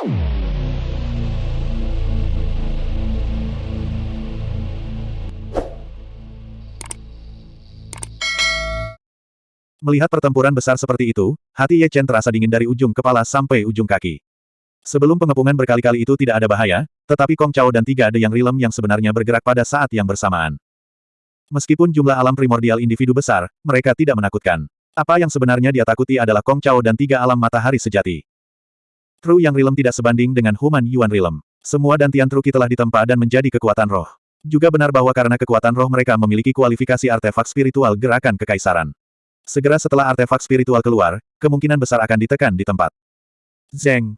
Melihat pertempuran besar seperti itu, hati Ye Chen terasa dingin dari ujung kepala sampai ujung kaki. Sebelum pengepungan berkali-kali itu tidak ada bahaya, tetapi Kong Chao dan tiga ada yang rilem yang sebenarnya bergerak pada saat yang bersamaan. Meskipun jumlah alam primordial individu besar, mereka tidak menakutkan. Apa yang sebenarnya dia takuti adalah Kong Chao dan tiga alam matahari sejati. Tru yang rilem tidak sebanding dengan Human Yuan rilem. Semua dantian Truki telah ditempa dan menjadi kekuatan roh. Juga benar bahwa karena kekuatan roh mereka memiliki kualifikasi artefak spiritual gerakan kekaisaran. Segera setelah artefak spiritual keluar, kemungkinan besar akan ditekan di tempat. Zeng.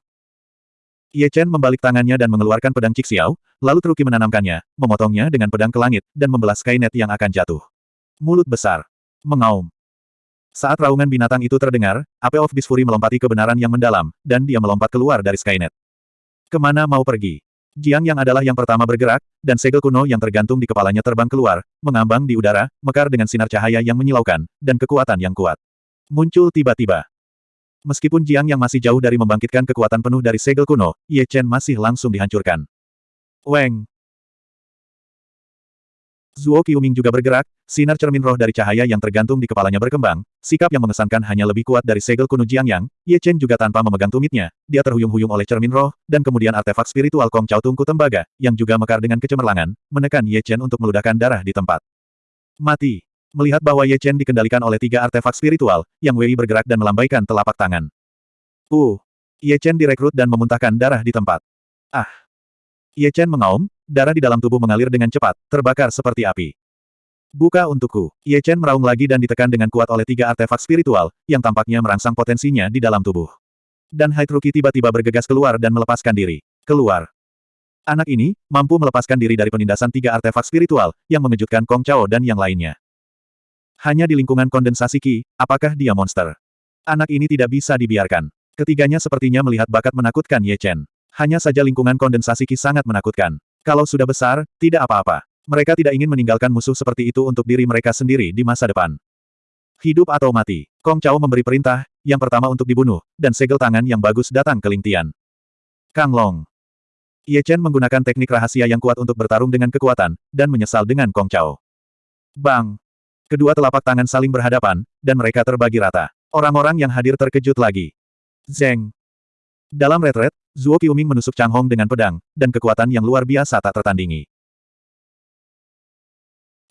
Ye Chen membalik tangannya dan mengeluarkan pedang Xiao, lalu Truki menanamkannya, memotongnya dengan pedang ke langit, dan membelah Skynet yang akan jatuh. Mulut besar. Mengaum. Saat raungan binatang itu terdengar, Ape of Beast Fury melompati kebenaran yang mendalam, dan dia melompat keluar dari Skynet. Ke mana mau pergi? Jiang yang adalah yang pertama bergerak, dan segel kuno yang tergantung di kepalanya terbang keluar, mengambang di udara, mekar dengan sinar cahaya yang menyilaukan, dan kekuatan yang kuat. Muncul tiba-tiba. Meskipun Jiang yang masih jauh dari membangkitkan kekuatan penuh dari segel kuno, Ye Chen masih langsung dihancurkan. Weng! Zuo Qiuming juga bergerak, sinar cermin roh dari cahaya yang tergantung di kepalanya berkembang, sikap yang mengesankan hanya lebih kuat dari segel kuno Jiang Yang, Ye Chen juga tanpa memegang tumitnya, dia terhuyung-huyung oleh cermin roh, dan kemudian artefak spiritual Kong Chao Tungku Tembaga, yang juga mekar dengan kecemerlangan, menekan Ye Chen untuk meludahkan darah di tempat. Mati. Melihat bahwa Ye Chen dikendalikan oleh tiga artefak spiritual, Yang Wei bergerak dan melambaikan telapak tangan. Uh. Ye Chen direkrut dan memuntahkan darah di tempat. Ah. Ye Chen mengaum, darah di dalam tubuh mengalir dengan cepat, terbakar seperti api. Buka untukku. Ye Chen meraung lagi dan ditekan dengan kuat oleh tiga artefak spiritual, yang tampaknya merangsang potensinya di dalam tubuh. Dan Haitruki tiba-tiba bergegas keluar dan melepaskan diri. Keluar. Anak ini, mampu melepaskan diri dari penindasan tiga artefak spiritual, yang mengejutkan Kong Chao dan yang lainnya. Hanya di lingkungan kondensasi Qi, apakah dia monster? Anak ini tidak bisa dibiarkan. Ketiganya sepertinya melihat bakat menakutkan Ye Chen. Hanya saja lingkungan kondensasi Qi sangat menakutkan. Kalau sudah besar, tidak apa-apa. Mereka tidak ingin meninggalkan musuh seperti itu untuk diri mereka sendiri di masa depan. Hidup atau mati. Kong Chao memberi perintah, yang pertama untuk dibunuh, dan segel tangan yang bagus datang ke Ling Tian. Kang Long. Ye Chen menggunakan teknik rahasia yang kuat untuk bertarung dengan kekuatan, dan menyesal dengan Kong Chao. Bang! Kedua telapak tangan saling berhadapan, dan mereka terbagi rata. Orang-orang yang hadir terkejut lagi. Zeng. Dalam retret, Zuo Qiuming menusuk Chang Hong dengan pedang, dan kekuatan yang luar biasa tak tertandingi.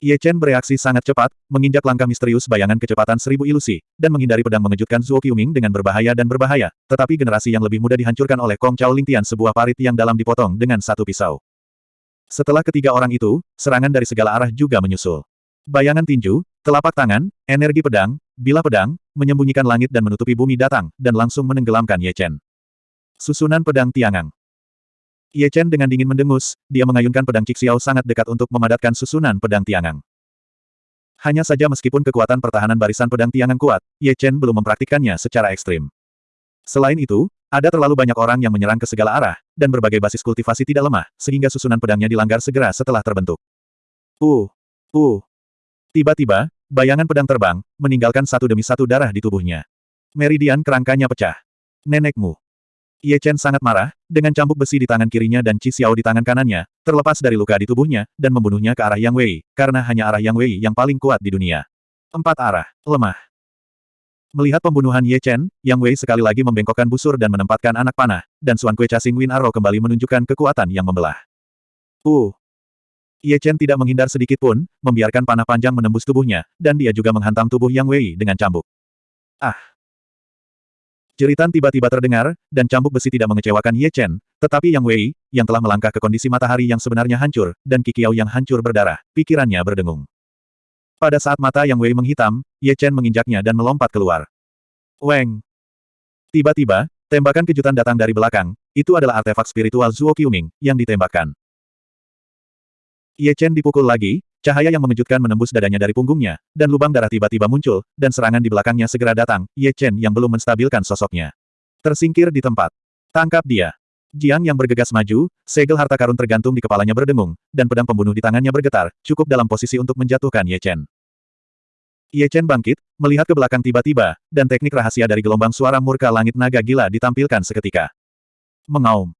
Ye Chen bereaksi sangat cepat, menginjak langkah misterius bayangan kecepatan seribu ilusi, dan menghindari pedang mengejutkan Zuo Qiuming dengan berbahaya dan berbahaya, tetapi generasi yang lebih mudah dihancurkan oleh Kong Chao Lingtian sebuah parit yang dalam dipotong dengan satu pisau. Setelah ketiga orang itu, serangan dari segala arah juga menyusul. Bayangan tinju, telapak tangan, energi pedang, bilah pedang, menyembunyikan langit dan menutupi bumi datang, dan langsung menenggelamkan Ye Chen. Susunan Pedang Tiangang Ye Chen dengan dingin mendengus, dia mengayunkan pedang Xiao sangat dekat untuk memadatkan susunan pedang Tiangang. Hanya saja meskipun kekuatan pertahanan barisan pedang Tiangang kuat, Ye Chen belum mempraktikkannya secara ekstrim. Selain itu, ada terlalu banyak orang yang menyerang ke segala arah, dan berbagai basis kultivasi tidak lemah, sehingga susunan pedangnya dilanggar segera setelah terbentuk. Uh! Uh! Tiba-tiba, bayangan pedang terbang, meninggalkan satu demi satu darah di tubuhnya. Meridian kerangkanya pecah. Nenekmu. Ye Chen sangat marah, dengan cambuk besi di tangan kirinya dan Qi Xiao di tangan kanannya, terlepas dari luka di tubuhnya, dan membunuhnya ke arah Yang Wei, karena hanya arah Yang Wei yang paling kuat di dunia. Empat arah, lemah. Melihat pembunuhan Ye Chen, Yang Wei sekali lagi membengkokkan busur dan menempatkan anak panah, dan Suan Kue Chasing Win Arrow kembali menunjukkan kekuatan yang membelah. Uh! Ye Chen tidak menghindar sedikit pun, membiarkan panah panjang menembus tubuhnya, dan dia juga menghantam tubuh Yang Wei dengan cambuk. Ah! Jeritan tiba-tiba terdengar, dan cambuk besi tidak mengecewakan Ye Chen, tetapi Yang Wei, yang telah melangkah ke kondisi matahari yang sebenarnya hancur, dan Kikiao yang hancur berdarah, pikirannya berdengung. Pada saat mata Yang Wei menghitam, Ye Chen menginjaknya dan melompat keluar. Weng! Tiba-tiba, tembakan kejutan datang dari belakang, itu adalah artefak spiritual Zuo Qiuming, yang ditembakkan. Ye Chen dipukul lagi, Cahaya yang mengejutkan menembus dadanya dari punggungnya, dan lubang darah tiba-tiba muncul, dan serangan di belakangnya segera datang, Ye Chen yang belum menstabilkan sosoknya. Tersingkir di tempat. Tangkap dia. Jiang yang bergegas maju, segel harta karun tergantung di kepalanya berdengung, dan pedang pembunuh di tangannya bergetar, cukup dalam posisi untuk menjatuhkan Ye Chen. Ye Chen bangkit, melihat ke belakang tiba-tiba, dan teknik rahasia dari gelombang suara murka langit naga gila ditampilkan seketika. Mengaum.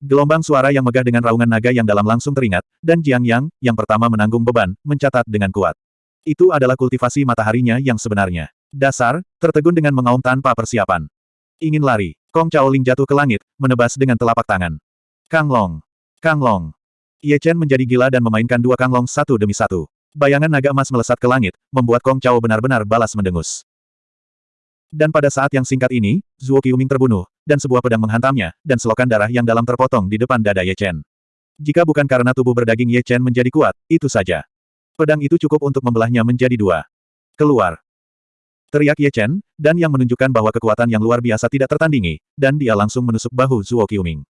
Gelombang suara yang megah dengan raungan naga yang dalam langsung teringat, dan Jiang Yang, yang pertama menanggung beban, mencatat dengan kuat. Itu adalah kultivasi mataharinya yang sebenarnya. Dasar, tertegun dengan mengaum tanpa persiapan. Ingin lari. Kong Chaoling jatuh ke langit, menebas dengan telapak tangan. Kang Long. Kang Long. Ye Chen menjadi gila dan memainkan dua Kang Long satu demi satu. Bayangan naga emas melesat ke langit, membuat Kong Chao benar-benar balas mendengus. Dan pada saat yang singkat ini, Zuo Qiuming terbunuh, dan sebuah pedang menghantamnya, dan selokan darah yang dalam terpotong di depan dada Ye Chen. Jika bukan karena tubuh berdaging Ye Chen menjadi kuat, itu saja. Pedang itu cukup untuk membelahnya menjadi dua. Keluar. Teriak Ye Chen, dan yang menunjukkan bahwa kekuatan yang luar biasa tidak tertandingi, dan dia langsung menusuk bahu Zuo Qiuming.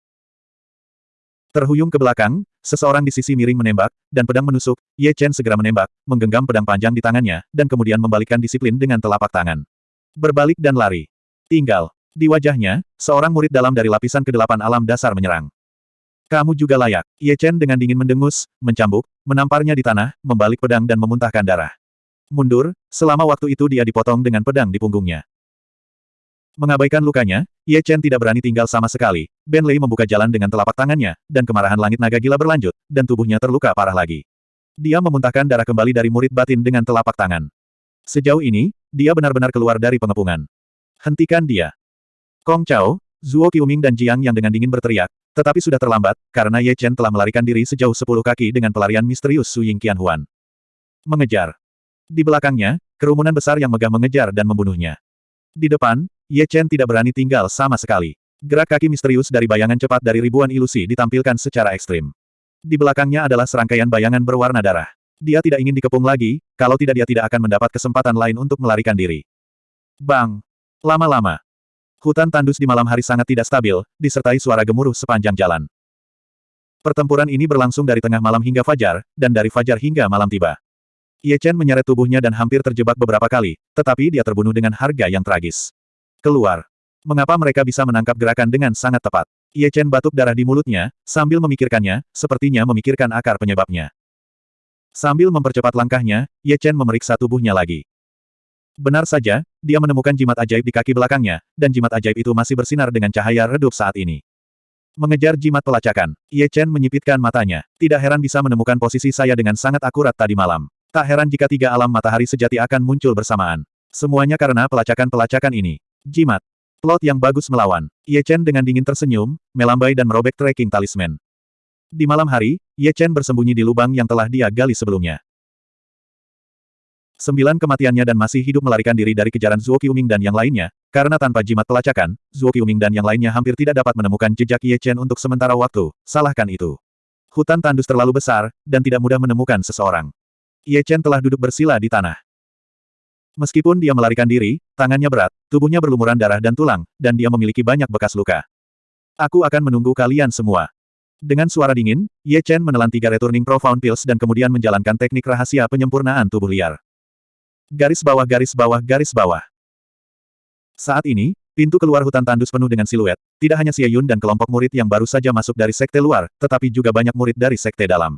Terhuyung ke belakang, seseorang di sisi miring menembak, dan pedang menusuk, Ye Chen segera menembak, menggenggam pedang panjang di tangannya, dan kemudian membalikkan disiplin dengan telapak tangan. Berbalik dan lari. Tinggal. Di wajahnya, seorang murid dalam dari lapisan ke-8 alam dasar menyerang. Kamu juga layak. Ye Chen dengan dingin mendengus, mencambuk, menamparnya di tanah, membalik pedang dan memuntahkan darah. Mundur, selama waktu itu dia dipotong dengan pedang di punggungnya. Mengabaikan lukanya, Ye Chen tidak berani tinggal sama sekali. Ben Lei membuka jalan dengan telapak tangannya, dan kemarahan langit naga gila berlanjut, dan tubuhnya terluka parah lagi. Dia memuntahkan darah kembali dari murid batin dengan telapak tangan. Sejauh ini, dia benar-benar keluar dari pengepungan. Hentikan dia. Kong Chao, Zuo Qiuming dan Jiang yang dengan dingin berteriak, tetapi sudah terlambat, karena Ye Chen telah melarikan diri sejauh sepuluh kaki dengan pelarian misterius Su Ying Qianhuan. Mengejar. Di belakangnya, kerumunan besar yang megah mengejar dan membunuhnya. Di depan, Ye Chen tidak berani tinggal sama sekali. Gerak kaki misterius dari bayangan cepat dari ribuan ilusi ditampilkan secara ekstrim. Di belakangnya adalah serangkaian bayangan berwarna darah. Dia tidak ingin dikepung lagi, kalau tidak dia tidak akan mendapat kesempatan lain untuk melarikan diri. Bang! Lama-lama. Hutan tandus di malam hari sangat tidak stabil, disertai suara gemuruh sepanjang jalan. Pertempuran ini berlangsung dari tengah malam hingga fajar, dan dari fajar hingga malam tiba. Ye Chen menyeret tubuhnya dan hampir terjebak beberapa kali, tetapi dia terbunuh dengan harga yang tragis. Keluar. Mengapa mereka bisa menangkap gerakan dengan sangat tepat? Ye Chen batuk darah di mulutnya, sambil memikirkannya, sepertinya memikirkan akar penyebabnya. Sambil mempercepat langkahnya, Ye Chen memeriksa tubuhnya lagi. Benar saja, dia menemukan jimat ajaib di kaki belakangnya, dan jimat ajaib itu masih bersinar dengan cahaya redup saat ini. Mengejar jimat pelacakan, Ye Chen menyipitkan matanya. Tidak heran bisa menemukan posisi saya dengan sangat akurat tadi malam. Tak heran jika tiga alam matahari sejati akan muncul bersamaan. Semuanya karena pelacakan-pelacakan ini. Jimat. Plot yang bagus melawan. Ye Chen dengan dingin tersenyum, melambai dan merobek tracking talisman. Di malam hari, Ye Chen bersembunyi di lubang yang telah dia gali sebelumnya. Sembilan kematiannya dan masih hidup melarikan diri dari kejaran Zuo Qiuming dan yang lainnya, karena tanpa jimat pelacakan, Zuo Qiuming dan yang lainnya hampir tidak dapat menemukan jejak Ye Chen untuk sementara waktu, salahkan itu. Hutan tandus terlalu besar, dan tidak mudah menemukan seseorang. Ye Chen telah duduk bersila di tanah. Meskipun dia melarikan diri, tangannya berat, tubuhnya berlumuran darah dan tulang, dan dia memiliki banyak bekas luka. Aku akan menunggu kalian semua. Dengan suara dingin, Ye Chen menelan tiga returning profound pills dan kemudian menjalankan teknik rahasia penyempurnaan tubuh liar. Garis bawah garis bawah garis bawah. Saat ini, pintu keluar hutan tandus penuh dengan siluet, tidak hanya Xie Yun dan kelompok murid yang baru saja masuk dari sekte luar, tetapi juga banyak murid dari sekte dalam.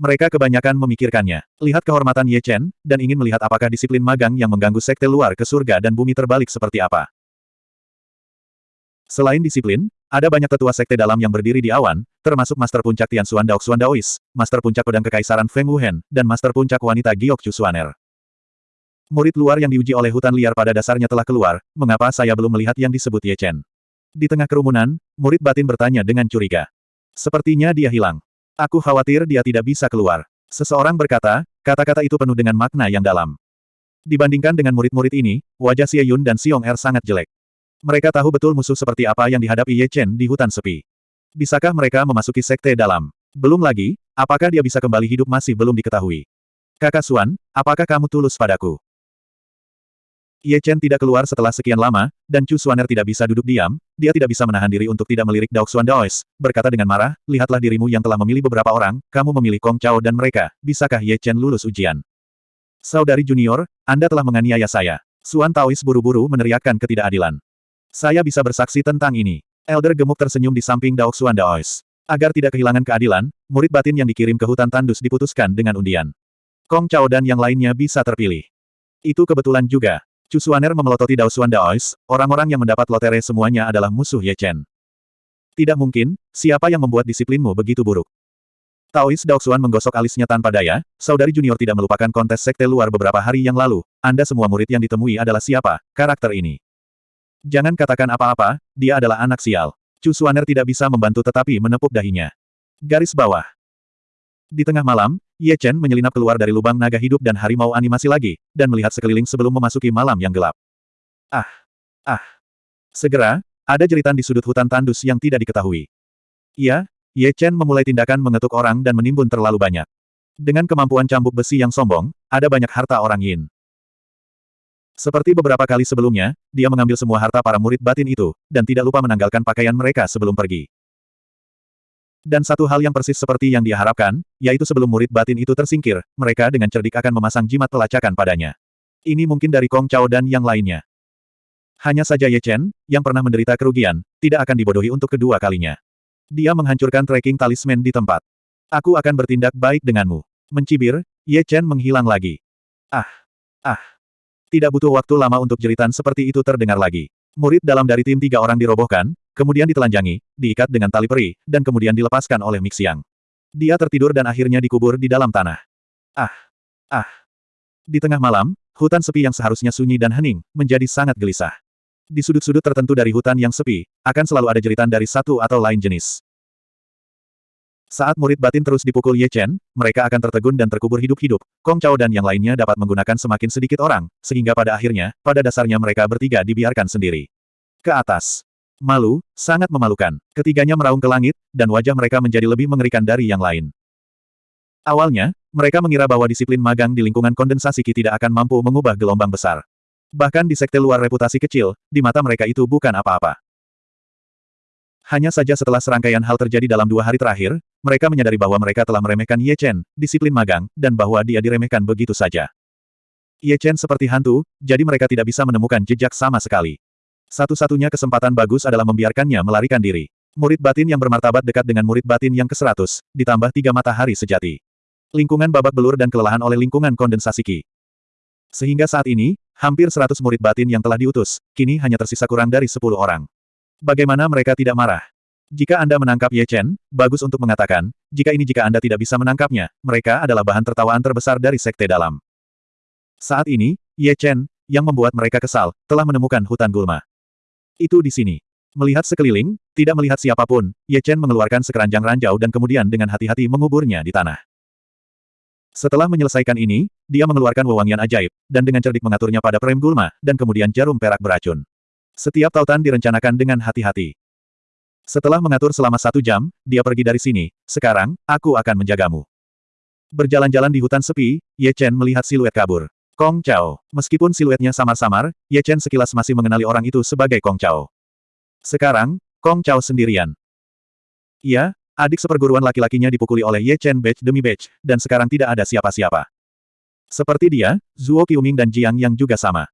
Mereka kebanyakan memikirkannya, lihat kehormatan Ye Chen, dan ingin melihat apakah disiplin magang yang mengganggu sekte luar ke surga dan bumi terbalik seperti apa. Selain disiplin, ada banyak tetua sekte dalam yang berdiri di awan, termasuk Master Puncak Tian Xuan Daoxuan Daois, Master Puncak Pedang Kekaisaran Feng Wuhen, dan Master Puncak Wanita Giok Chu Xuaner. Murid luar yang diuji oleh hutan liar pada dasarnya telah keluar, mengapa saya belum melihat yang disebut Ye Chen? Di tengah kerumunan, murid batin bertanya dengan curiga. Sepertinya dia hilang. Aku khawatir dia tidak bisa keluar. Seseorang berkata, kata-kata itu penuh dengan makna yang dalam. Dibandingkan dengan murid-murid ini, wajah Xie Yun dan Xiong Er sangat jelek. Mereka tahu betul musuh seperti apa yang dihadapi Ye Chen di hutan sepi. Bisakah mereka memasuki sekte dalam? Belum lagi, apakah dia bisa kembali hidup masih belum diketahui. Kakak Suan, apakah kamu tulus padaku? Ye Chen tidak keluar setelah sekian lama, dan Chu Suaner tidak bisa duduk diam, dia tidak bisa menahan diri untuk tidak melirik Daok Xuan Daois, berkata dengan marah, lihatlah dirimu yang telah memilih beberapa orang, kamu memilih Kong Chao dan mereka, bisakah Ye Chen lulus ujian? Saudari junior, Anda telah menganiaya saya. Suan Taois buru-buru meneriakkan ketidakadilan. Saya bisa bersaksi tentang ini. Elder gemuk tersenyum di samping Daoxuan Daois. Agar tidak kehilangan keadilan, murid batin yang dikirim ke hutan tandus diputuskan dengan undian. Kong Chao dan yang lainnya bisa terpilih. Itu kebetulan juga. Chu Suaner memelototi Daoxuan Daois, orang-orang yang mendapat lotere semuanya adalah musuh Ye Chen. Tidak mungkin, siapa yang membuat disiplinmu begitu buruk? Taois Daoxuan menggosok alisnya tanpa daya, saudari junior tidak melupakan kontes sekte luar beberapa hari yang lalu, Anda semua murid yang ditemui adalah siapa, karakter ini. Jangan katakan apa-apa, dia adalah anak sial. Chu Suaner tidak bisa membantu tetapi menepuk dahinya. Garis bawah. Di tengah malam, Ye Chen menyelinap keluar dari lubang naga hidup dan harimau animasi lagi, dan melihat sekeliling sebelum memasuki malam yang gelap. Ah! Ah! Segera, ada jeritan di sudut hutan tandus yang tidak diketahui. Iya, Ye Chen memulai tindakan mengetuk orang dan menimbun terlalu banyak. Dengan kemampuan cambuk besi yang sombong, ada banyak harta orang Yin. Seperti beberapa kali sebelumnya, dia mengambil semua harta para murid batin itu, dan tidak lupa menanggalkan pakaian mereka sebelum pergi. Dan satu hal yang persis seperti yang dia harapkan, yaitu sebelum murid batin itu tersingkir, mereka dengan cerdik akan memasang jimat pelacakan padanya. Ini mungkin dari Kong Chao dan yang lainnya. Hanya saja Ye Chen, yang pernah menderita kerugian, tidak akan dibodohi untuk kedua kalinya. Dia menghancurkan tracking talisman di tempat. Aku akan bertindak baik denganmu. Mencibir, Ye Chen menghilang lagi. Ah! Ah! Tidak butuh waktu lama untuk jeritan seperti itu terdengar lagi. Murid dalam dari tim tiga orang dirobohkan, kemudian ditelanjangi, diikat dengan tali peri, dan kemudian dilepaskan oleh Mixiang. Dia tertidur dan akhirnya dikubur di dalam tanah. Ah! Ah! Di tengah malam, hutan sepi yang seharusnya sunyi dan hening, menjadi sangat gelisah. Di sudut-sudut tertentu dari hutan yang sepi, akan selalu ada jeritan dari satu atau lain jenis. Saat murid batin terus dipukul Ye Chen, mereka akan tertegun dan terkubur hidup-hidup. Kong Chao dan yang lainnya dapat menggunakan semakin sedikit orang, sehingga pada akhirnya, pada dasarnya mereka bertiga dibiarkan sendiri. Ke atas. Malu, sangat memalukan. Ketiganya meraung ke langit, dan wajah mereka menjadi lebih mengerikan dari yang lain. Awalnya, mereka mengira bahwa disiplin magang di lingkungan kondensasi Qi tidak akan mampu mengubah gelombang besar. Bahkan di sekte luar reputasi kecil, di mata mereka itu bukan apa-apa. Hanya saja setelah serangkaian hal terjadi dalam dua hari terakhir, mereka menyadari bahwa mereka telah meremehkan Ye Chen, disiplin magang, dan bahwa dia diremehkan begitu saja. Ye Chen seperti hantu, jadi mereka tidak bisa menemukan jejak sama sekali. Satu-satunya kesempatan bagus adalah membiarkannya melarikan diri. Murid batin yang bermartabat dekat dengan murid batin yang ke-100, ditambah tiga matahari sejati. Lingkungan babak belur dan kelelahan oleh lingkungan kondensasi Ki. Sehingga saat ini, hampir 100 murid batin yang telah diutus, kini hanya tersisa kurang dari 10 orang. Bagaimana mereka tidak marah? Jika Anda menangkap Ye Chen, bagus untuk mengatakan, jika ini jika Anda tidak bisa menangkapnya, mereka adalah bahan tertawaan terbesar dari sekte dalam. Saat ini, Ye Chen, yang membuat mereka kesal, telah menemukan hutan gulma. Itu di sini. Melihat sekeliling, tidak melihat siapa pun, Ye Chen mengeluarkan sekeranjang ranjau dan kemudian dengan hati-hati menguburnya di tanah. Setelah menyelesaikan ini, dia mengeluarkan wewangian ajaib, dan dengan cerdik mengaturnya pada prem gulma, dan kemudian jarum perak beracun. Setiap tautan direncanakan dengan hati-hati. Setelah mengatur selama satu jam, dia pergi dari sini, sekarang, aku akan menjagamu. Berjalan-jalan di hutan sepi, Ye Chen melihat siluet kabur. Kong Chao. Meskipun siluetnya samar-samar, Ye Chen sekilas masih mengenali orang itu sebagai Kong Chao. Sekarang, Kong Chao sendirian. Iya, adik seperguruan laki-lakinya dipukuli oleh Ye Chen batch demi batch, dan sekarang tidak ada siapa-siapa. Seperti dia, Zuo Qiuming dan Jiang yang juga sama.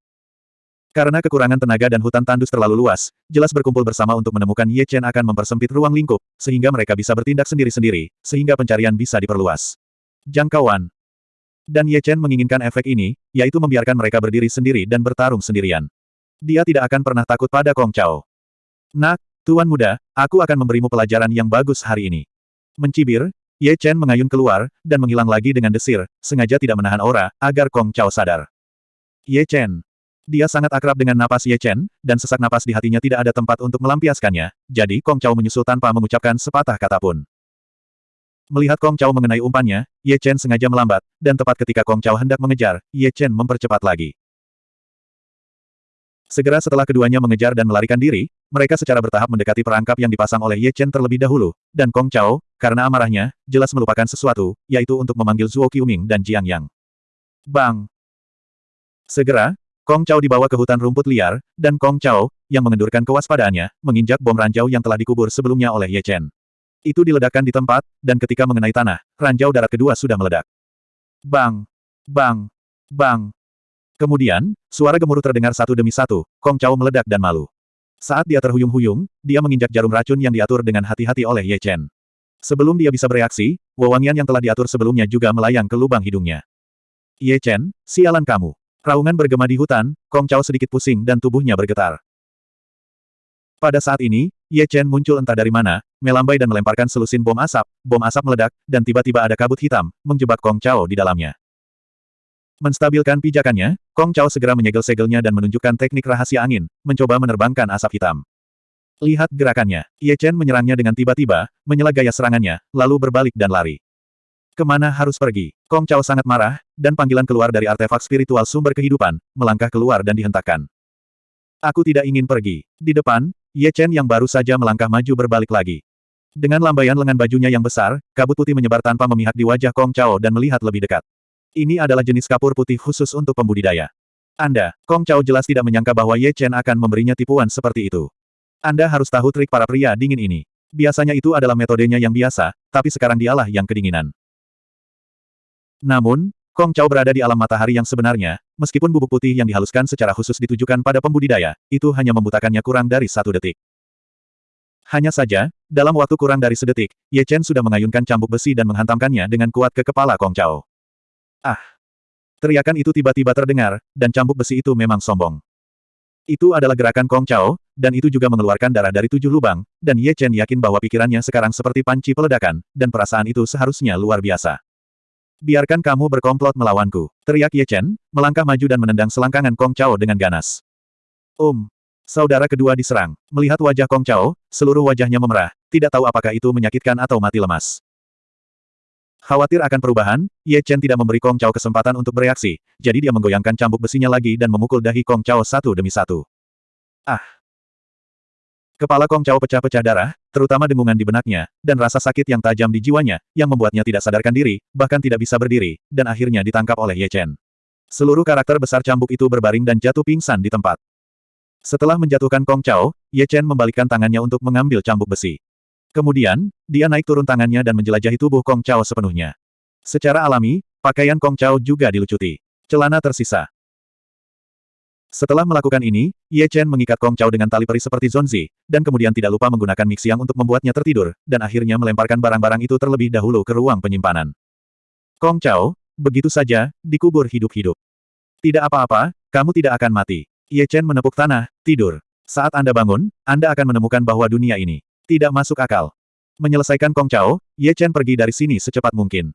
Karena kekurangan tenaga dan hutan tandus terlalu luas, jelas berkumpul bersama untuk menemukan Ye Chen akan mempersempit ruang lingkup, sehingga mereka bisa bertindak sendiri-sendiri, sehingga pencarian bisa diperluas. Jangkauan dan Ye Chen menginginkan efek ini, yaitu membiarkan mereka berdiri sendiri dan bertarung sendirian. Dia tidak akan pernah takut pada Kong Chao. Nak, Tuan Muda, aku akan memberimu pelajaran yang bagus hari ini. Mencibir, Ye Chen mengayun keluar, dan menghilang lagi dengan desir, sengaja tidak menahan aura, agar Kong Chao sadar. Ye Chen. Dia sangat akrab dengan napas Ye Chen, dan sesak napas di hatinya tidak ada tempat untuk melampiaskannya, jadi Kong Chao menyusul tanpa mengucapkan sepatah kata pun. Melihat Kong Chao mengenai umpannya, Ye Chen sengaja melambat, dan tepat ketika Kong Chao hendak mengejar, Ye Chen mempercepat lagi. Segera setelah keduanya mengejar dan melarikan diri, mereka secara bertahap mendekati perangkap yang dipasang oleh Ye Chen terlebih dahulu, dan Kong Chao, karena amarahnya, jelas melupakan sesuatu, yaitu untuk memanggil Zuo Qiuming dan Jiang Yang. Bang! Segera, Kong Chao dibawa ke hutan rumput liar, dan Kong Chao, yang mengendurkan kewaspadaannya, menginjak bom ranjau yang telah dikubur sebelumnya oleh Ye Chen. Itu diledakkan di tempat, dan ketika mengenai tanah, ranjau darat kedua sudah meledak. Bang! Bang! Bang! Kemudian, suara gemuruh terdengar satu demi satu, Kong Chao meledak dan malu. Saat dia terhuyung-huyung, dia menginjak jarum racun yang diatur dengan hati-hati oleh Ye Chen. Sebelum dia bisa bereaksi, wewangian yang telah diatur sebelumnya juga melayang ke lubang hidungnya. Ye Chen, sialan kamu. Raungan bergema di hutan, Kong Chao sedikit pusing dan tubuhnya bergetar. Pada saat ini, Ye Chen muncul entah dari mana, melambai dan melemparkan selusin bom asap, bom asap meledak, dan tiba-tiba ada kabut hitam, menjebak Kong Chao di dalamnya. Menstabilkan pijakannya, Kong Chao segera menyegel-segelnya dan menunjukkan teknik rahasia angin, mencoba menerbangkan asap hitam. Lihat gerakannya. Ye Chen menyerangnya dengan tiba-tiba, menyela gaya serangannya, lalu berbalik dan lari. Ke mana harus pergi? Kong Chao sangat marah, dan panggilan keluar dari artefak spiritual sumber kehidupan, melangkah keluar dan dihentakkan. Aku tidak ingin pergi. Di depan, Ye Chen yang baru saja melangkah maju berbalik lagi. Dengan lambaian lengan bajunya yang besar, kabut putih menyebar tanpa memihak di wajah Kong Chao dan melihat lebih dekat. Ini adalah jenis kapur putih khusus untuk pembudidaya. Anda, Kong Chao jelas tidak menyangka bahwa Ye Chen akan memberinya tipuan seperti itu. Anda harus tahu trik para pria dingin ini. Biasanya itu adalah metodenya yang biasa, tapi sekarang dialah yang kedinginan. Namun, Kong Chao berada di alam matahari yang sebenarnya, meskipun bubuk putih yang dihaluskan secara khusus ditujukan pada pembudidaya, itu hanya membutakannya kurang dari satu detik. Hanya saja, dalam waktu kurang dari sedetik, Ye Chen sudah mengayunkan cambuk besi dan menghantamkannya dengan kuat ke kepala Kong Chao. Ah! Teriakan itu tiba-tiba terdengar, dan cambuk besi itu memang sombong. Itu adalah gerakan Kong Chao, dan itu juga mengeluarkan darah dari tujuh lubang, dan Ye Chen yakin bahwa pikirannya sekarang seperti panci peledakan, dan perasaan itu seharusnya luar biasa. Biarkan kamu berkomplot melawanku, teriak Ye Chen, melangkah maju dan menendang selangkangan Kong Chao dengan ganas. Um. Saudara kedua diserang. Melihat wajah Kong Chao, seluruh wajahnya memerah, tidak tahu apakah itu menyakitkan atau mati lemas. Khawatir akan perubahan, Ye Chen tidak memberi Kong Chao kesempatan untuk bereaksi, jadi dia menggoyangkan cambuk besinya lagi dan memukul dahi Kong Chao satu demi satu. Ah! Kepala Kong Chao pecah-pecah darah, terutama dengungan di benaknya, dan rasa sakit yang tajam di jiwanya, yang membuatnya tidak sadarkan diri, bahkan tidak bisa berdiri, dan akhirnya ditangkap oleh Ye Chen. Seluruh karakter besar cambuk itu berbaring dan jatuh pingsan di tempat. Setelah menjatuhkan Kong Chao, Ye Chen membalikkan tangannya untuk mengambil cambuk besi. Kemudian, dia naik turun tangannya dan menjelajahi tubuh Kong Chao sepenuhnya. Secara alami, pakaian Kong Chao juga dilucuti. Celana tersisa, setelah melakukan ini, Ye Chen mengikat Kong Chao dengan tali peri seperti Zonzi, dan kemudian tidak lupa menggunakan Mixiang untuk membuatnya tertidur, dan akhirnya melemparkan barang-barang itu terlebih dahulu ke ruang penyimpanan. Kong Chao, begitu saja, dikubur hidup-hidup. Tidak apa-apa, kamu tidak akan mati. Ye Chen menepuk tanah, tidur. Saat Anda bangun, Anda akan menemukan bahwa dunia ini tidak masuk akal. Menyelesaikan Kong Chao, Ye Chen pergi dari sini secepat mungkin.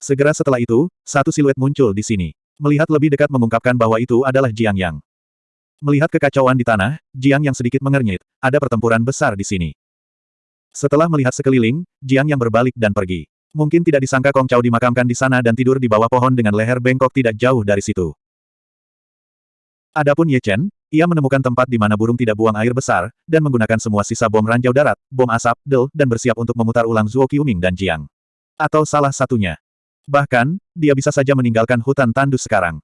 Segera setelah itu, satu siluet muncul di sini. Melihat lebih dekat mengungkapkan bahwa itu adalah Jiang Yang. Melihat kekacauan di tanah, Jiang yang sedikit mengernyit, ada pertempuran besar di sini. Setelah melihat sekeliling, Jiang yang berbalik dan pergi. Mungkin tidak disangka Kong Chao dimakamkan di sana dan tidur di bawah pohon dengan leher bengkok tidak jauh dari situ. Adapun Ye Chen, ia menemukan tempat di mana burung tidak buang air besar, dan menggunakan semua sisa bom ranjau darat, bom asap, del, dan bersiap untuk memutar ulang Zuo Qiuming dan Jiang. Atau salah satunya. Bahkan, dia bisa saja meninggalkan hutan tandus sekarang.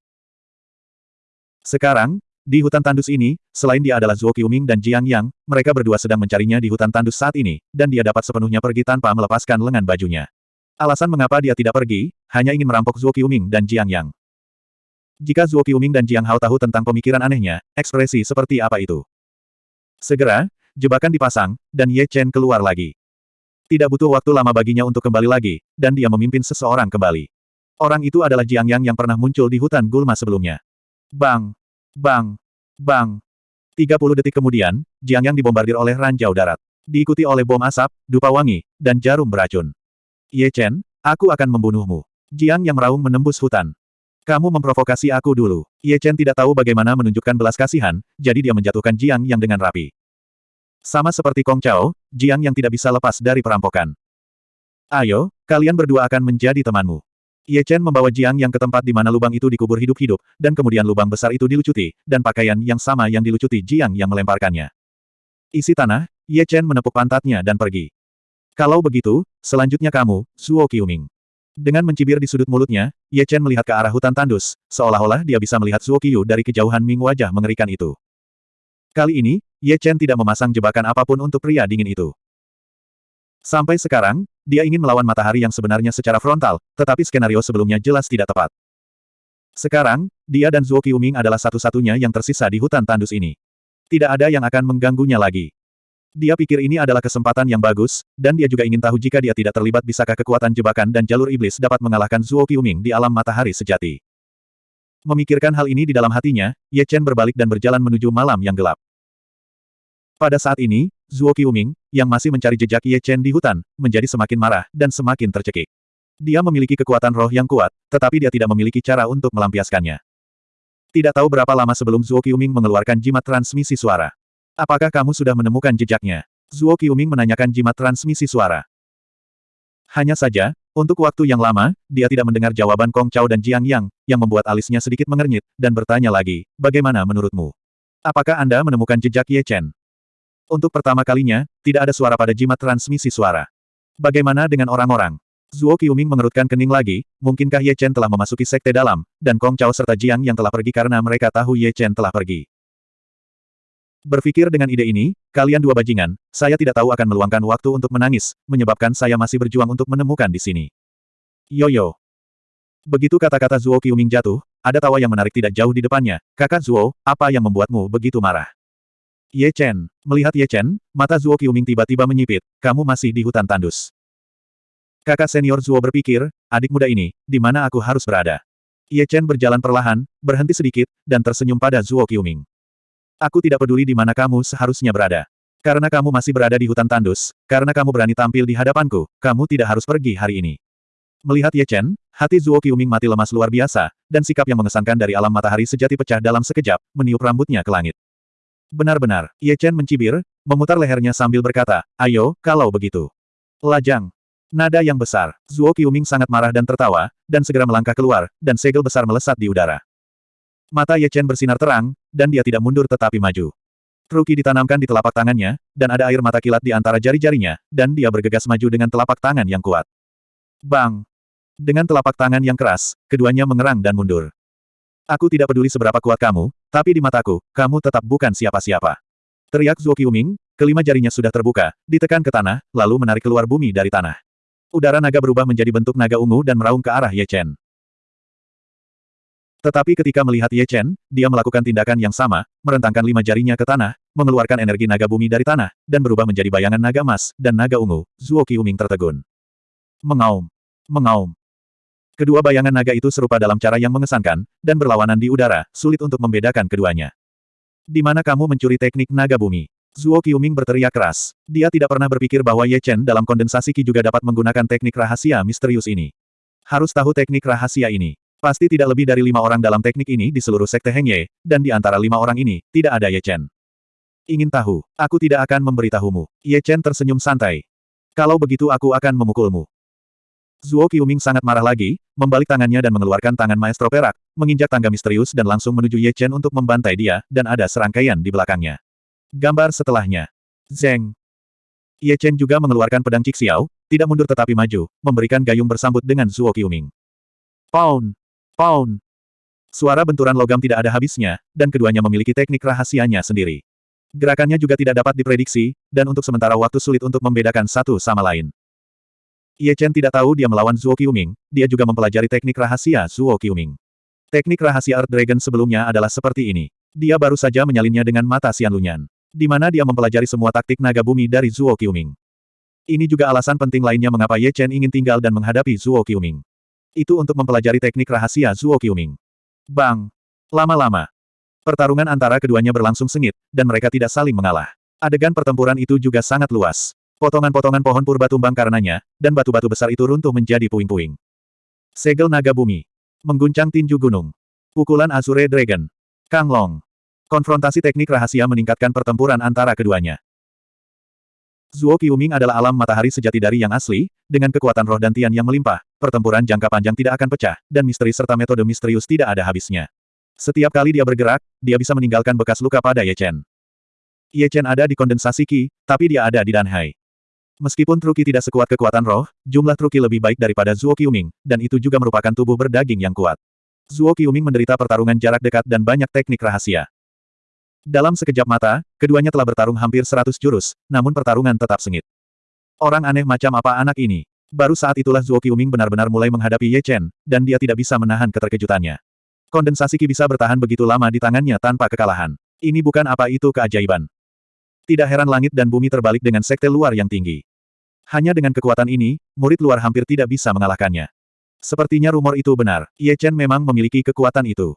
Sekarang, di hutan tandus ini, selain dia adalah Zuo Qiuming dan Jiang Yang, mereka berdua sedang mencarinya di hutan tandus saat ini, dan dia dapat sepenuhnya pergi tanpa melepaskan lengan bajunya. Alasan mengapa dia tidak pergi, hanya ingin merampok Zuo Qiuming dan Jiang Yang. Jika Zuo Qiuming dan Jiang Hao tahu tentang pemikiran anehnya, ekspresi seperti apa itu? Segera, jebakan dipasang, dan Ye Chen keluar lagi. Tidak butuh waktu lama baginya untuk kembali lagi, dan dia memimpin seseorang kembali. Orang itu adalah Jiang Yang yang pernah muncul di hutan gulma sebelumnya. Bang! Bang! Bang! 30 detik kemudian, Jiang Yang dibombardir oleh ranjau darat. Diikuti oleh bom asap, dupa wangi, dan jarum beracun. Ye Chen, aku akan membunuhmu. Jiang Yang meraung menembus hutan. Kamu memprovokasi aku dulu. Ye Chen tidak tahu bagaimana menunjukkan belas kasihan, jadi dia menjatuhkan Jiang Yang dengan rapi. Sama seperti Kong Chao, Jiang Yang tidak bisa lepas dari perampokan. Ayo, kalian berdua akan menjadi temanmu. Ye Chen membawa Jiang yang ke tempat di mana lubang itu dikubur hidup-hidup, dan kemudian lubang besar itu dilucuti, dan pakaian yang sama yang dilucuti Jiang yang melemparkannya. Isi tanah, Ye Chen menepuk pantatnya dan pergi. Kalau begitu, selanjutnya kamu, Zuo Qiuming. Dengan mencibir di sudut mulutnya, Ye Chen melihat ke arah hutan tandus, seolah-olah dia bisa melihat Zuo Qiu dari kejauhan Ming wajah mengerikan itu. Kali ini, Ye Chen tidak memasang jebakan apa pun untuk pria dingin itu. Sampai sekarang, dia ingin melawan matahari yang sebenarnya secara frontal, tetapi skenario sebelumnya jelas tidak tepat. Sekarang, dia dan Zuo Qiuming adalah satu-satunya yang tersisa di hutan tandus ini. Tidak ada yang akan mengganggunya lagi. Dia pikir ini adalah kesempatan yang bagus, dan dia juga ingin tahu jika dia tidak terlibat bisakah kekuatan jebakan dan jalur iblis dapat mengalahkan Zuo Qiuming di alam matahari sejati. Memikirkan hal ini di dalam hatinya, Ye Chen berbalik dan berjalan menuju malam yang gelap. Pada saat ini, Zuo Qiuming, yang masih mencari jejak Ye Chen di hutan, menjadi semakin marah dan semakin tercekik. Dia memiliki kekuatan roh yang kuat, tetapi dia tidak memiliki cara untuk melampiaskannya. Tidak tahu berapa lama sebelum Zuo Qiuming mengeluarkan jimat transmisi suara. Apakah kamu sudah menemukan jejaknya? Zuo Qiuming menanyakan jimat transmisi suara. Hanya saja, untuk waktu yang lama, dia tidak mendengar jawaban Kong Chao dan Jiang Yang, yang membuat alisnya sedikit mengernyit, dan bertanya lagi, bagaimana menurutmu? Apakah Anda menemukan jejak Ye Chen? Untuk pertama kalinya, tidak ada suara pada jimat transmisi suara. Bagaimana dengan orang-orang? Zuo Qiuming mengerutkan kening lagi, mungkinkah Ye Chen telah memasuki sekte dalam, dan Kong Chao serta Jiang yang telah pergi karena mereka tahu Ye Chen telah pergi. Berpikir dengan ide ini, kalian dua bajingan, saya tidak tahu akan meluangkan waktu untuk menangis, menyebabkan saya masih berjuang untuk menemukan di sini. Yoyo. Begitu kata-kata Zuo Qiuming jatuh, ada tawa yang menarik tidak jauh di depannya. Kakak Zuo, apa yang membuatmu begitu marah? Ye Chen. Melihat Ye Chen, mata Zuo Qiuming tiba-tiba menyipit, kamu masih di hutan tandus. Kakak senior Zuo berpikir, adik muda ini, di mana aku harus berada? Ye Chen berjalan perlahan, berhenti sedikit, dan tersenyum pada Zuo Qiuming. Aku tidak peduli di mana kamu seharusnya berada. Karena kamu masih berada di hutan tandus, karena kamu berani tampil di hadapanku, kamu tidak harus pergi hari ini. Melihat Ye Chen, hati Zuo Qiuming mati lemas luar biasa, dan sikap yang mengesankan dari alam matahari sejati pecah dalam sekejap, meniup rambutnya ke langit. Benar-benar, Ye Chen mencibir, memutar lehernya sambil berkata, ayo, kalau begitu. Lajang. Nada yang besar, Zuo Qiuming sangat marah dan tertawa, dan segera melangkah keluar, dan segel besar melesat di udara. Mata Ye Chen bersinar terang, dan dia tidak mundur tetapi maju. Truki ditanamkan di telapak tangannya, dan ada air mata kilat di antara jari-jarinya, dan dia bergegas maju dengan telapak tangan yang kuat. Bang! Dengan telapak tangan yang keras, keduanya mengerang dan mundur. Aku tidak peduli seberapa kuat kamu, tapi di mataku, kamu tetap bukan siapa-siapa. Teriak Zuo Qiuming, kelima jarinya sudah terbuka, ditekan ke tanah, lalu menarik keluar bumi dari tanah. Udara naga berubah menjadi bentuk naga ungu dan meraung ke arah Ye Chen. Tetapi ketika melihat Ye Chen, dia melakukan tindakan yang sama, merentangkan lima jarinya ke tanah, mengeluarkan energi naga bumi dari tanah, dan berubah menjadi bayangan naga emas, dan naga ungu, Zuo Qiuming tertegun. Mengaum. Mengaum. Kedua bayangan naga itu serupa dalam cara yang mengesankan, dan berlawanan di udara, sulit untuk membedakan keduanya. Di mana kamu mencuri teknik naga bumi? Zuo Qiuming berteriak keras. Dia tidak pernah berpikir bahwa Ye Chen dalam kondensasi Qi juga dapat menggunakan teknik rahasia misterius ini. Harus tahu teknik rahasia ini. Pasti tidak lebih dari lima orang dalam teknik ini di seluruh sekte Heng Ye, dan di antara lima orang ini, tidak ada Ye Chen. Ingin tahu? Aku tidak akan memberitahumu. Ye Chen tersenyum santai. Kalau begitu aku akan memukulmu. Zuo Qiuming sangat marah lagi, membalik tangannya dan mengeluarkan tangan maestro perak, menginjak tangga misterius dan langsung menuju Ye Chen untuk membantai dia, dan ada serangkaian di belakangnya. Gambar setelahnya. Zeng. Ye Chen juga mengeluarkan pedang Xiao, tidak mundur tetapi maju, memberikan gayung bersambut dengan Zuo Qiuming. Pound! Pound! Suara benturan logam tidak ada habisnya, dan keduanya memiliki teknik rahasianya sendiri. Gerakannya juga tidak dapat diprediksi, dan untuk sementara waktu sulit untuk membedakan satu sama lain. Ye Chen tidak tahu dia melawan Zuo Qiuming, dia juga mempelajari teknik rahasia Zuo Qiuming. Teknik rahasia Earth Dragon sebelumnya adalah seperti ini. Dia baru saja menyalinnya dengan mata Xian Lunyan. Di mana dia mempelajari semua taktik naga bumi dari Zuo Qiuming. Ini juga alasan penting lainnya mengapa Ye Chen ingin tinggal dan menghadapi Zuo Qiuming. Itu untuk mempelajari teknik rahasia Zuo Qiuming. Bang! Lama-lama. Pertarungan antara keduanya berlangsung sengit, dan mereka tidak saling mengalah. Adegan pertempuran itu juga sangat luas. Potongan-potongan pohon purba tumbang karenanya, dan batu-batu besar itu runtuh menjadi puing-puing. Segel naga bumi. Mengguncang tinju gunung. Pukulan Azure Dragon. Kang Long. Konfrontasi teknik rahasia meningkatkan pertempuran antara keduanya. Zuo Qiuming adalah alam matahari sejati dari yang asli, dengan kekuatan roh dan tian yang melimpah, pertempuran jangka panjang tidak akan pecah, dan misteri serta metode misterius tidak ada habisnya. Setiap kali dia bergerak, dia bisa meninggalkan bekas luka pada Ye Chen. Ye Chen ada di kondensasi Qi, tapi dia ada di Danhai. Meskipun Truki tidak sekuat kekuatan roh, jumlah Truki lebih baik daripada Zuo Qiuming, dan itu juga merupakan tubuh berdaging yang kuat. Zuo Qiuming menderita pertarungan jarak dekat dan banyak teknik rahasia. Dalam sekejap mata, keduanya telah bertarung hampir seratus jurus, namun pertarungan tetap sengit. Orang aneh macam apa anak ini? Baru saat itulah Zuo Qiuming benar-benar mulai menghadapi Ye Chen, dan dia tidak bisa menahan keterkejutannya. Kondensasi Qi bisa bertahan begitu lama di tangannya tanpa kekalahan. Ini bukan apa itu keajaiban. Tidak heran langit dan bumi terbalik dengan sekte luar yang tinggi. Hanya dengan kekuatan ini, murid luar hampir tidak bisa mengalahkannya. Sepertinya rumor itu benar, Ye Chen memang memiliki kekuatan itu.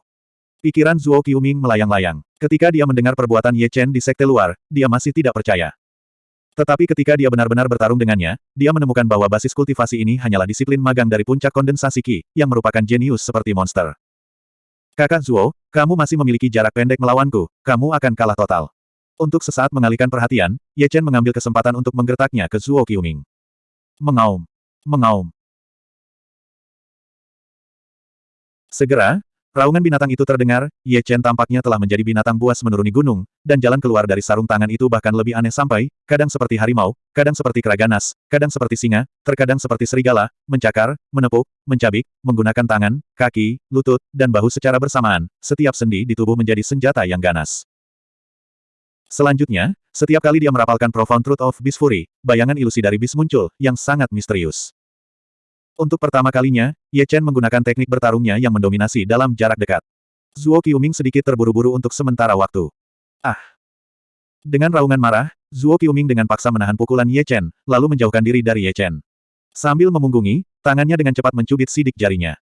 Pikiran Zuo Qiuming melayang-layang. Ketika dia mendengar perbuatan Ye Chen di sekte luar, dia masih tidak percaya. Tetapi ketika dia benar-benar bertarung dengannya, dia menemukan bahwa basis kultivasi ini hanyalah disiplin magang dari puncak kondensasi Qi, yang merupakan jenius seperti monster. Kakak Zuo, kamu masih memiliki jarak pendek melawanku, kamu akan kalah total. Untuk sesaat mengalihkan perhatian, Ye Chen mengambil kesempatan untuk menggertaknya ke Zuo Qiuming. Mengaum. Mengaum. Segera, Raungan binatang itu terdengar, Ye Chen tampaknya telah menjadi binatang buas menuruni gunung, dan jalan keluar dari sarung tangan itu bahkan lebih aneh sampai, kadang seperti harimau, kadang seperti keraganas, kadang seperti singa, terkadang seperti serigala, mencakar, menepuk, mencabik, menggunakan tangan, kaki, lutut, dan bahu secara bersamaan, setiap sendi di tubuh menjadi senjata yang ganas. Selanjutnya, setiap kali dia merapalkan Profound Truth of Beast Fury, bayangan ilusi dari bis muncul, yang sangat misterius. Untuk pertama kalinya, Ye Chen menggunakan teknik bertarungnya yang mendominasi dalam jarak dekat. Zuo Qiuming sedikit terburu-buru untuk sementara waktu. Ah! Dengan raungan marah, Zuo Qiuming dengan paksa menahan pukulan Ye Chen, lalu menjauhkan diri dari Ye Chen. Sambil memunggungi, tangannya dengan cepat mencubit sidik jarinya.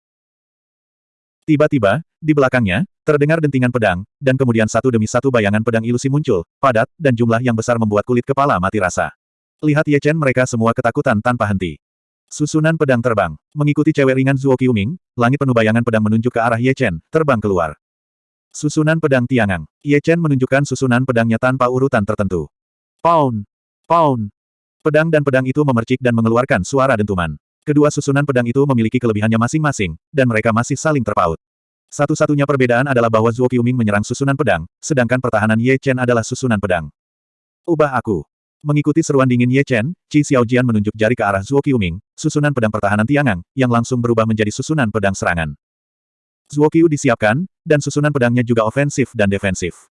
Tiba-tiba, di belakangnya, terdengar dentingan pedang, dan kemudian satu demi satu bayangan pedang ilusi muncul, padat, dan jumlah yang besar membuat kulit kepala mati rasa. Lihat Ye Chen mereka semua ketakutan tanpa henti. Susunan pedang terbang. Mengikuti cewek ringan Zuo Qiuming, langit penuh bayangan pedang menunjuk ke arah Ye Chen, terbang keluar. Susunan pedang Tiangang. Ye Chen menunjukkan susunan pedangnya tanpa urutan tertentu. Pound! Pound! Pedang dan pedang itu memercik dan mengeluarkan suara dentuman. Kedua susunan pedang itu memiliki kelebihannya masing-masing, dan mereka masih saling terpaut. Satu-satunya perbedaan adalah bahwa Zuo Qiuming menyerang susunan pedang, sedangkan pertahanan Ye Chen adalah susunan pedang. Ubah aku. Mengikuti seruan dingin Ye Chen, Qi Xiaojian menunjuk jari ke arah Zuo Qiuming, susunan pedang pertahanan Tiangang, yang langsung berubah menjadi susunan pedang serangan. Zuo Qiu disiapkan, dan susunan pedangnya juga ofensif dan defensif.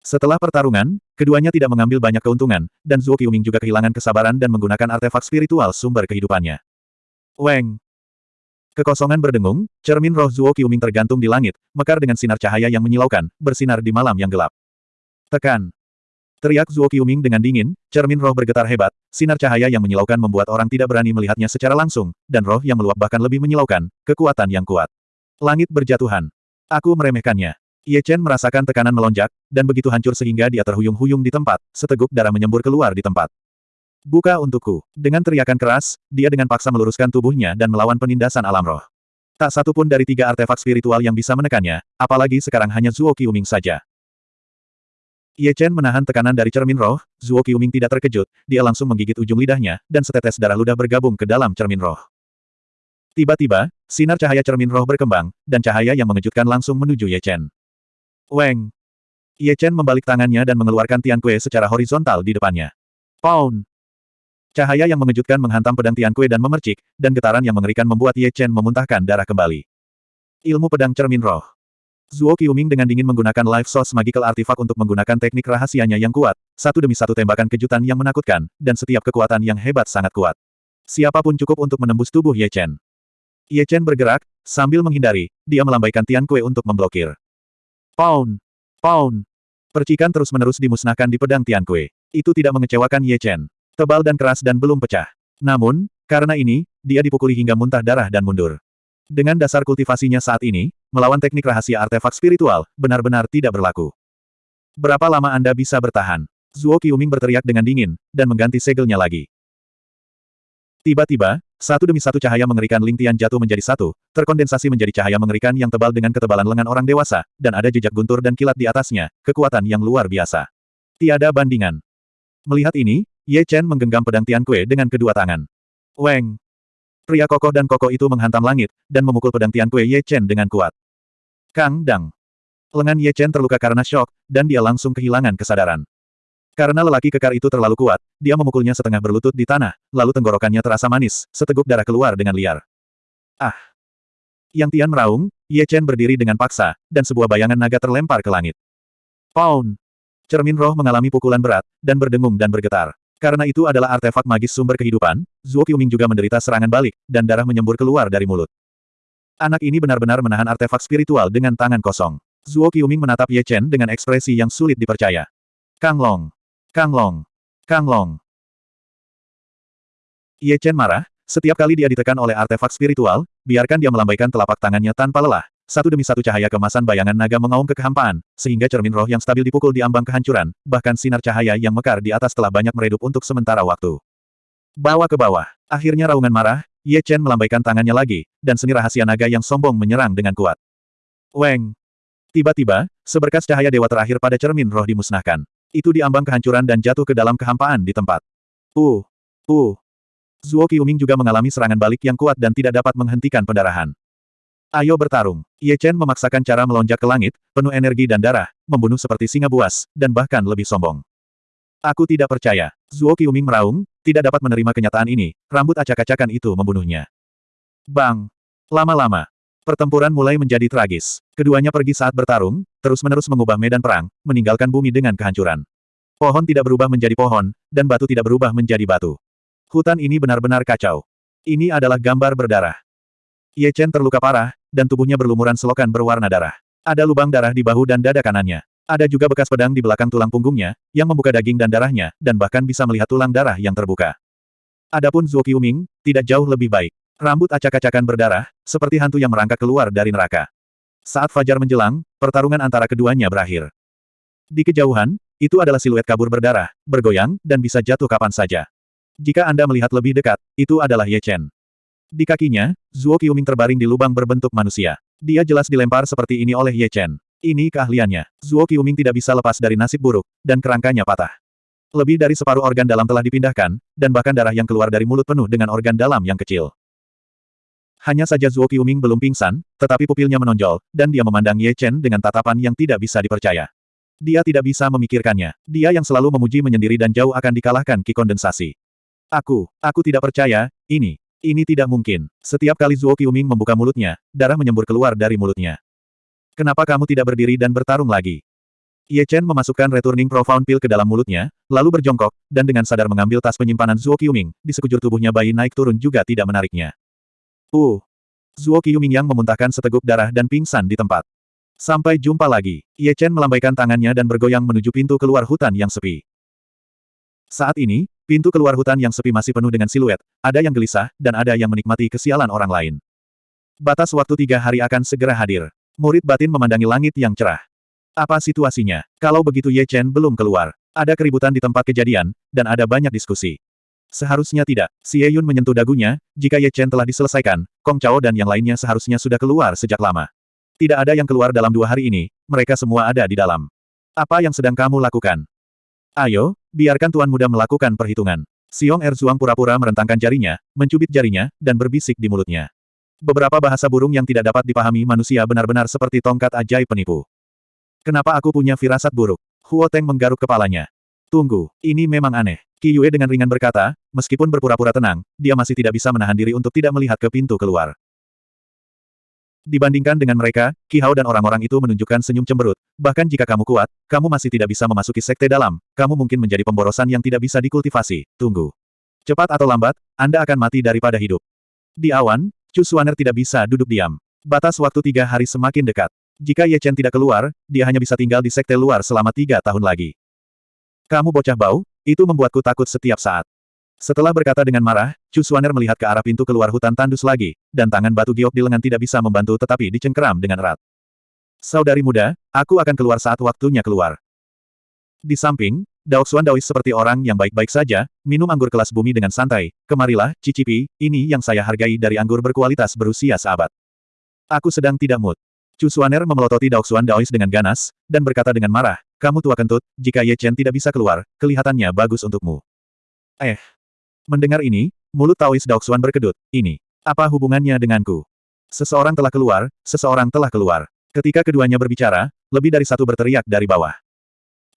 Setelah pertarungan, keduanya tidak mengambil banyak keuntungan, dan Zuo Qiuming juga kehilangan kesabaran dan menggunakan artefak spiritual sumber kehidupannya. Weng! Kekosongan berdengung, cermin roh Zuo Qiuming tergantung di langit, mekar dengan sinar cahaya yang menyilaukan, bersinar di malam yang gelap. Tekan! Teriak Zuo Qiuming dengan dingin, cermin roh bergetar hebat, sinar cahaya yang menyilaukan membuat orang tidak berani melihatnya secara langsung, dan roh yang meluap bahkan lebih menyilaukan, kekuatan yang kuat. Langit berjatuhan. Aku meremehkannya. Ye Chen merasakan tekanan melonjak, dan begitu hancur sehingga dia terhuyung-huyung di tempat, seteguk darah menyembur keluar di tempat. Buka untukku. Dengan teriakan keras, dia dengan paksa meluruskan tubuhnya dan melawan penindasan alam roh. Tak satu pun dari tiga artefak spiritual yang bisa menekannya, apalagi sekarang hanya Zuo Qiuming saja. Ye Chen menahan tekanan dari cermin roh, Zuo Qiuming tidak terkejut, dia langsung menggigit ujung lidahnya, dan setetes darah ludah bergabung ke dalam cermin roh. Tiba-tiba, sinar cahaya cermin roh berkembang, dan cahaya yang mengejutkan langsung menuju Ye Chen. Weng! Ye Chen membalik tangannya dan mengeluarkan Tian Kue secara horizontal di depannya. Pound! Cahaya yang mengejutkan menghantam pedang Tian Kue dan memercik, dan getaran yang mengerikan membuat Ye Chen memuntahkan darah kembali. Ilmu pedang cermin roh. Zuo Qiuming dengan dingin menggunakan Life Source Magical Artifact untuk menggunakan teknik rahasianya yang kuat, satu demi satu tembakan kejutan yang menakutkan, dan setiap kekuatan yang hebat sangat kuat. Siapa pun cukup untuk menembus tubuh Ye Chen. Ye Chen bergerak, sambil menghindari, dia melambaikan Tian Kue untuk memblokir. Pound! Pound! Percikan terus-menerus dimusnahkan di pedang Tian Kue. Itu tidak mengecewakan Ye Chen. Tebal dan keras dan belum pecah. Namun, karena ini, dia dipukuli hingga muntah darah dan mundur. Dengan dasar kultivasinya saat ini, melawan teknik rahasia artefak spiritual, benar-benar tidak berlaku. Berapa lama Anda bisa bertahan? Zuo Qiuming berteriak dengan dingin, dan mengganti segelnya lagi. Tiba-tiba, satu demi satu cahaya mengerikan Lingtian jatuh menjadi satu, terkondensasi menjadi cahaya mengerikan yang tebal dengan ketebalan lengan orang dewasa, dan ada jejak guntur dan kilat di atasnya, kekuatan yang luar biasa. Tiada bandingan. Melihat ini, Ye Chen menggenggam pedang Tian Kue dengan kedua tangan. Weng! Pria kokoh dan kokoh itu menghantam langit, dan memukul pedang Tian Kue Ye Chen dengan kuat. Kang Dang. Lengan Ye Chen terluka karena syok, dan dia langsung kehilangan kesadaran. Karena lelaki kekar itu terlalu kuat, dia memukulnya setengah berlutut di tanah, lalu tenggorokannya terasa manis, seteguk darah keluar dengan liar. Ah! Yang Tian meraung, Ye Chen berdiri dengan paksa, dan sebuah bayangan naga terlempar ke langit. Pound! Cermin roh mengalami pukulan berat, dan berdengung dan bergetar. Karena itu adalah artefak magis sumber kehidupan, Zuo Qiuming juga menderita serangan balik, dan darah menyembur keluar dari mulut. Anak ini benar-benar menahan artefak spiritual dengan tangan kosong. Zuo Qiuming menatap Ye Chen dengan ekspresi yang sulit dipercaya. Kang Long. Kang Long. Kang Long. Ye Chen marah, setiap kali dia ditekan oleh artefak spiritual, biarkan dia melambaikan telapak tangannya tanpa lelah, satu demi satu cahaya kemasan bayangan naga mengaum ke kehampaan, sehingga cermin roh yang stabil dipukul di ambang kehancuran, bahkan sinar cahaya yang mekar di atas telah banyak meredup untuk sementara waktu. Bawa ke bawah. Akhirnya raungan marah, Ye Chen melambaikan tangannya lagi, dan seni rahasia naga yang sombong menyerang dengan kuat. Weng! Tiba-tiba, seberkas cahaya dewa terakhir pada cermin roh dimusnahkan. Itu diambang kehancuran dan jatuh ke dalam kehampaan di tempat. Uh! Uh! Zuo Qiuming juga mengalami serangan balik yang kuat dan tidak dapat menghentikan pendarahan. Ayo bertarung. Ye Chen memaksakan cara melonjak ke langit, penuh energi dan darah, membunuh seperti singa buas, dan bahkan lebih sombong. Aku tidak percaya. Zuo Qiuming meraung, tidak dapat menerima kenyataan ini, rambut acak-acakan itu membunuhnya. Bang! Lama-lama, pertempuran mulai menjadi tragis. Keduanya pergi saat bertarung, terus-menerus mengubah medan perang, meninggalkan bumi dengan kehancuran. Pohon tidak berubah menjadi pohon, dan batu tidak berubah menjadi batu. Hutan ini benar-benar kacau. Ini adalah gambar berdarah. Ye Chen terluka parah, dan tubuhnya berlumuran selokan berwarna darah. Ada lubang darah di bahu dan dada kanannya. Ada juga bekas pedang di belakang tulang punggungnya, yang membuka daging dan darahnya, dan bahkan bisa melihat tulang darah yang terbuka. Adapun Zuo Qiuming, tidak jauh lebih baik. Rambut acak-acakan berdarah, seperti hantu yang merangkak keluar dari neraka. Saat fajar menjelang, pertarungan antara keduanya berakhir. Di kejauhan, itu adalah siluet kabur berdarah, bergoyang, dan bisa jatuh kapan saja. Jika Anda melihat lebih dekat, itu adalah Ye Chen. Di kakinya, Zuo Qiuming terbaring di lubang berbentuk manusia. Dia jelas dilempar seperti ini oleh Ye Chen. Ini keahliannya. Zuo Qiuming tidak bisa lepas dari nasib buruk, dan kerangkanya patah. Lebih dari separuh organ dalam telah dipindahkan, dan bahkan darah yang keluar dari mulut penuh dengan organ dalam yang kecil. Hanya saja Zuo Qiuming belum pingsan, tetapi pupilnya menonjol, dan dia memandang Ye Chen dengan tatapan yang tidak bisa dipercaya. Dia tidak bisa memikirkannya. Dia yang selalu memuji menyendiri dan jauh akan dikalahkan ki kondensasi. Aku, aku tidak percaya, ini, ini tidak mungkin. Setiap kali Zuo Qiuming membuka mulutnya, darah menyembur keluar dari mulutnya. Kenapa kamu tidak berdiri dan bertarung lagi? Ye Chen memasukkan returning profound pill ke dalam mulutnya, lalu berjongkok, dan dengan sadar mengambil tas penyimpanan Zuo Qiuming, di sekujur tubuhnya bayi naik turun juga tidak menariknya. Uh! Zuo Qiuming yang memuntahkan seteguk darah dan pingsan di tempat. Sampai jumpa lagi. Ye Chen melambaikan tangannya dan bergoyang menuju pintu keluar hutan yang sepi. Saat ini, pintu keluar hutan yang sepi masih penuh dengan siluet, ada yang gelisah, dan ada yang menikmati kesialan orang lain. Batas waktu tiga hari akan segera hadir. Murid batin memandangi langit yang cerah. Apa situasinya? Kalau begitu Ye Chen belum keluar. Ada keributan di tempat kejadian, dan ada banyak diskusi. Seharusnya tidak. Xie Yun menyentuh dagunya, jika Ye Chen telah diselesaikan, Kong Chao dan yang lainnya seharusnya sudah keluar sejak lama. Tidak ada yang keluar dalam dua hari ini, mereka semua ada di dalam. Apa yang sedang kamu lakukan? Ayo, biarkan Tuan Muda melakukan perhitungan. Siong Erzuang pura-pura merentangkan jarinya, mencubit jarinya, dan berbisik di mulutnya. Beberapa bahasa burung yang tidak dapat dipahami manusia benar-benar seperti tongkat ajaib penipu. Kenapa aku punya firasat buruk? Huo Teng menggaruk kepalanya. Tunggu, ini memang aneh. Qi Yue dengan ringan berkata, meskipun berpura-pura tenang, dia masih tidak bisa menahan diri untuk tidak melihat ke pintu keluar. Dibandingkan dengan mereka, Ki Hao dan orang-orang itu menunjukkan senyum cemberut. Bahkan jika kamu kuat, kamu masih tidak bisa memasuki sekte dalam, kamu mungkin menjadi pemborosan yang tidak bisa dikultivasi. Tunggu. Cepat atau lambat, Anda akan mati daripada hidup. Di awan, Chu tidak bisa duduk diam. Batas waktu tiga hari semakin dekat. Jika Ye Chen tidak keluar, dia hanya bisa tinggal di sekte luar selama tiga tahun lagi. Kamu bocah bau, itu membuatku takut setiap saat. Setelah berkata dengan marah, Chu melihat ke arah pintu keluar hutan tandus lagi, dan tangan batu giok di lengan tidak bisa membantu tetapi dicengkeram dengan erat. Saudari muda, aku akan keluar saat waktunya keluar. Di samping, Daoxuan Daois seperti orang yang baik-baik saja, minum anggur kelas bumi dengan santai. Kemarilah, cicipi, ini yang saya hargai dari anggur berkualitas berusia seabad. Aku sedang tidak mood. Chu Suaner memelototi Daoxuan Daois dengan ganas, dan berkata dengan marah, kamu tua kentut, jika Ye Chen tidak bisa keluar, kelihatannya bagus untukmu. Eh, Mendengar ini, mulut Taois Daoxuan berkedut. Ini, apa hubungannya denganku? Seseorang telah keluar, seseorang telah keluar. Ketika keduanya berbicara, lebih dari satu berteriak dari bawah.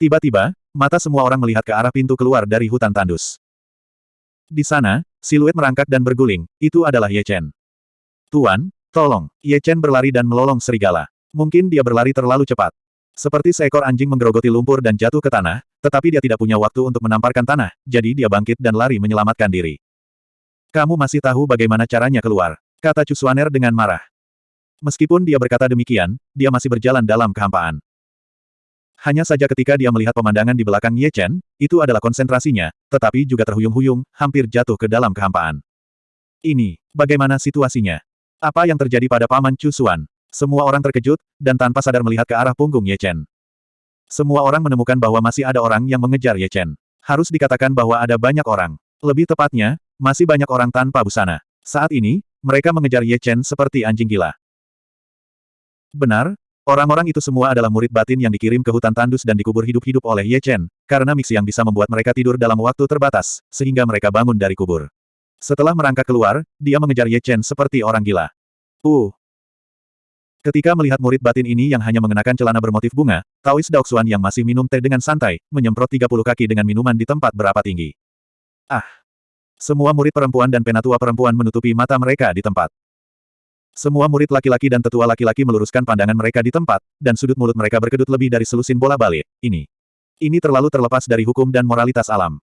Tiba-tiba, mata semua orang melihat ke arah pintu keluar dari hutan tandus. Di sana, siluet merangkak dan berguling, itu adalah Ye Chen. Tuan, tolong, Ye Chen berlari dan melolong serigala. Mungkin dia berlari terlalu cepat. Seperti seekor anjing menggerogoti lumpur dan jatuh ke tanah, tetapi dia tidak punya waktu untuk menamparkan tanah, jadi dia bangkit dan lari menyelamatkan diri. Kamu masih tahu bagaimana caranya keluar, kata Cusuaner dengan marah. Meskipun dia berkata demikian, dia masih berjalan dalam kehampaan. Hanya saja ketika dia melihat pemandangan di belakang Ye Chen, itu adalah konsentrasinya, tetapi juga terhuyung-huyung, hampir jatuh ke dalam kehampaan. Ini, bagaimana situasinya? Apa yang terjadi pada Paman Cusuan? Semua orang terkejut, dan tanpa sadar melihat ke arah punggung Ye Chen. Semua orang menemukan bahwa masih ada orang yang mengejar Ye Chen. Harus dikatakan bahwa ada banyak orang. Lebih tepatnya, masih banyak orang tanpa busana. Saat ini, mereka mengejar Ye Chen seperti anjing gila. Benar, orang-orang itu semua adalah murid batin yang dikirim ke hutan tandus dan dikubur hidup-hidup oleh Ye Chen, karena mix yang bisa membuat mereka tidur dalam waktu terbatas, sehingga mereka bangun dari kubur. Setelah merangkak keluar, dia mengejar Ye Chen seperti orang gila. Uh, Ketika melihat murid batin ini yang hanya mengenakan celana bermotif bunga, Taois Daoxuan yang masih minum teh dengan santai, menyemprot 30 kaki dengan minuman di tempat berapa tinggi. Ah! Semua murid perempuan dan penatua perempuan menutupi mata mereka di tempat. Semua murid laki-laki dan tetua laki-laki meluruskan pandangan mereka di tempat, dan sudut mulut mereka berkedut lebih dari selusin bola balik. Ini. Ini terlalu terlepas dari hukum dan moralitas alam.